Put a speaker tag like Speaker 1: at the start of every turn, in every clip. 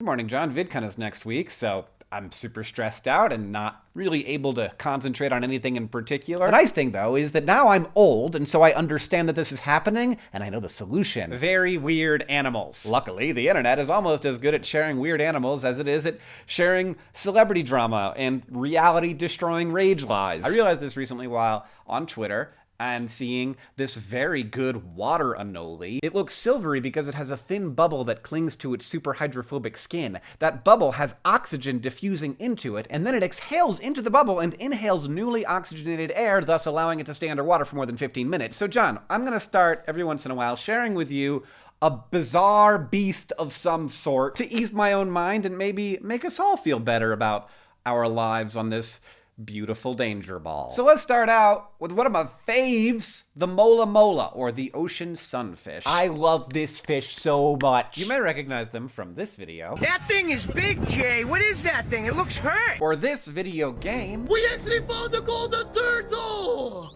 Speaker 1: Good morning, John. VidCon is next week, so I'm super stressed out and not really able to concentrate on anything in particular. The nice thing, though, is that now I'm old, and so I understand that this is happening, and I know the solution. Very weird animals. Luckily, the internet is almost as good at sharing weird animals as it is at sharing celebrity drama and reality-destroying rage lies. I realized this recently while on Twitter, and seeing this very good water anole. It looks silvery because it has a thin bubble that clings to its super hydrophobic skin. That bubble has oxygen diffusing into it, and then it exhales into the bubble and inhales newly oxygenated air, thus allowing it to stay underwater for more than 15 minutes. So John, I'm gonna start every once in a while sharing with you a bizarre beast of some sort to ease my own mind and maybe make us all feel better about our lives on this beautiful danger ball. So let's start out with one of my faves, the mola mola, or the ocean sunfish. I love this fish so much. You may recognize them from this video.
Speaker 2: That thing is big, Jay. What is that thing? It looks hurt.
Speaker 1: Or this video game.
Speaker 3: We actually found the golden turtle!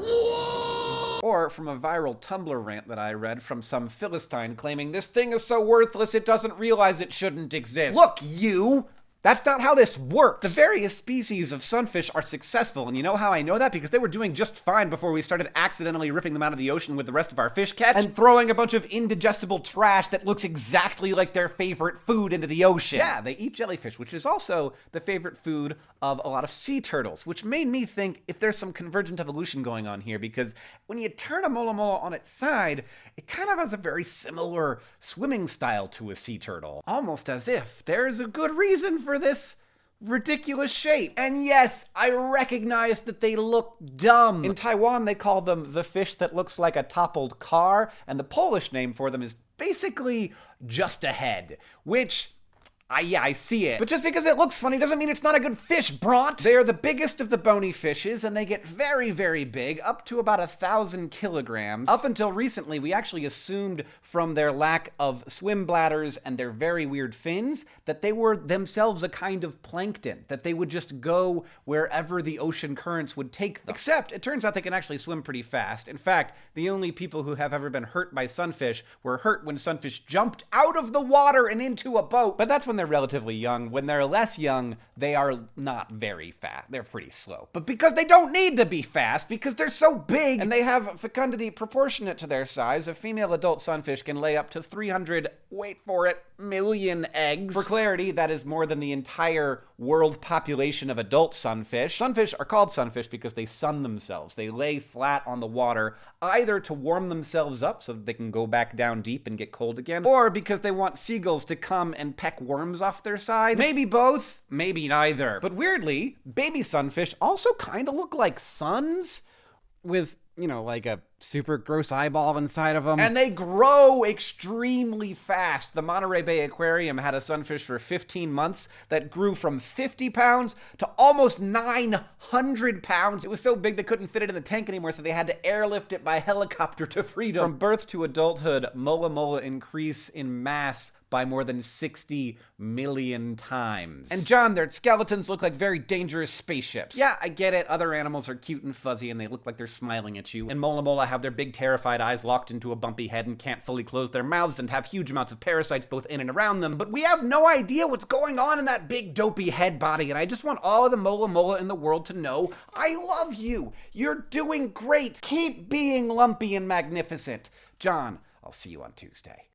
Speaker 3: Whoa!
Speaker 1: Or from a viral Tumblr rant that I read from some Philistine claiming this thing is so worthless it doesn't realize it shouldn't exist. Look, you! That's not how this works. The various species of sunfish are successful, and you know how I know that? Because they were doing just fine before we started accidentally ripping them out of the ocean with the rest of our fish catch and throwing a bunch of indigestible trash that looks exactly like their favorite food into the ocean. Yeah, they eat jellyfish, which is also the favorite food of a lot of sea turtles, which made me think if there's some convergent evolution going on here, because when you turn a mola mola on its side, it kind of has a very similar swimming style to a sea turtle. Almost as if there's a good reason for this ridiculous shape. And yes, I recognize that they look dumb. In Taiwan, they call them the fish that looks like a toppled car, and the Polish name for them is basically just a head, which I, yeah, I see it. But just because it looks funny doesn't mean it's not a good fish, Bront! They are the biggest of the bony fishes, and they get very, very big, up to about a thousand kilograms. Up until recently, we actually assumed from their lack of swim bladders and their very weird fins that they were themselves a kind of plankton, that they would just go wherever the ocean currents would take them. Except, it turns out they can actually swim pretty fast. In fact, the only people who have ever been hurt by sunfish were hurt when sunfish jumped out of the water and into a boat. But that's when they're relatively young. When they're less young, they are not very fast. They're pretty slow. But because they don't need to be fast, because they're so big and they have fecundity proportionate to their size, a female adult sunfish can lay up to 300, wait for it, million eggs. For clarity, that is more than the entire world population of adult sunfish. Sunfish are called sunfish because they sun themselves. They lay flat on the water, either to warm themselves up so that they can go back down deep and get cold again, or because they want seagulls to come and peck worms off their side. Maybe both, maybe neither. But weirdly, baby sunfish also kind of look like suns with you know, like a super gross eyeball inside of them. And they grow extremely fast. The Monterey Bay Aquarium had a sunfish for 15 months that grew from 50 pounds to almost 900 pounds. It was so big they couldn't fit it in the tank anymore, so they had to airlift it by helicopter to freedom. From birth to adulthood, mola mola increase in mass by more than 60 million times. And John, their skeletons look like very dangerous spaceships. Yeah, I get it. Other animals are cute and fuzzy and they look like they're smiling at you. And Mola Mola have their big terrified eyes locked into a bumpy head and can't fully close their mouths and have huge amounts of parasites both in and around them. But we have no idea what's going on in that big dopey head body. And I just want all of the Mola Mola in the world to know I love you. You're doing great. Keep being lumpy and magnificent. John, I'll see you on Tuesday.